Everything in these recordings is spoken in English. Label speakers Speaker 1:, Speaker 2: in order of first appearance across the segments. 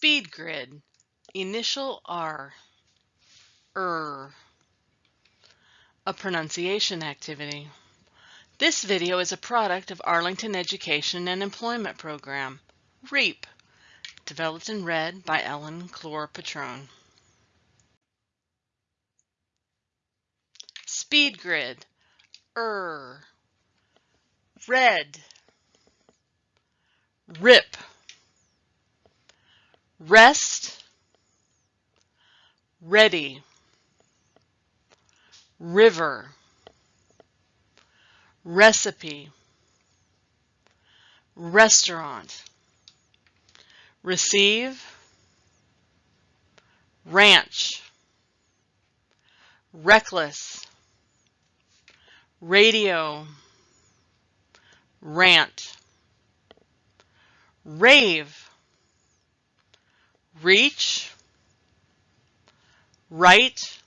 Speaker 1: Speed grid. Initial R. Er. A pronunciation activity. This video is a product of Arlington Education and Employment Program, REEP, developed and read by Ellen Clore Patrone. Speed grid. Er. Red. Rip rest, ready, river, recipe, restaurant, receive, ranch, reckless, radio, rant, rave, reach, right,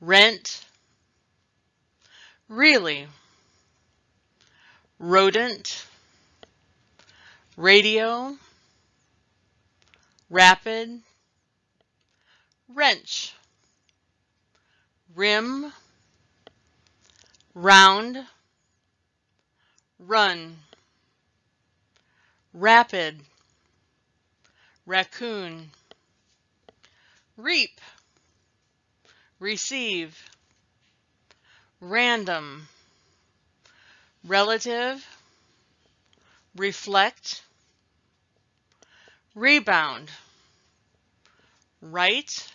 Speaker 1: rent, really, rodent, radio, rapid, wrench, rim, round, run, rapid, raccoon, reap, receive, random, relative, reflect, rebound, right,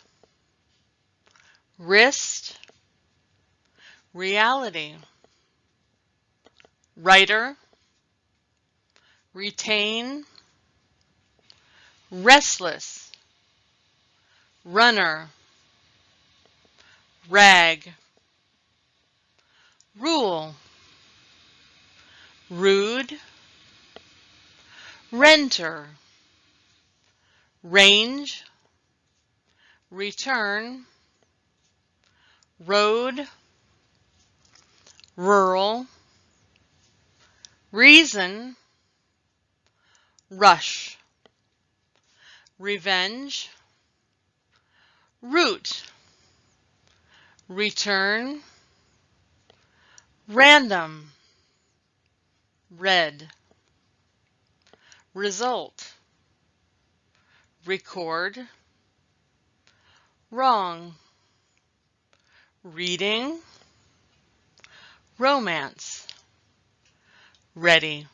Speaker 1: wrist, reality, writer, retain, restless, runner, rag, rule, rude, renter, range, return, road, rural, reason, rush revenge, root, return, random, red, result, record, wrong, reading, romance, ready.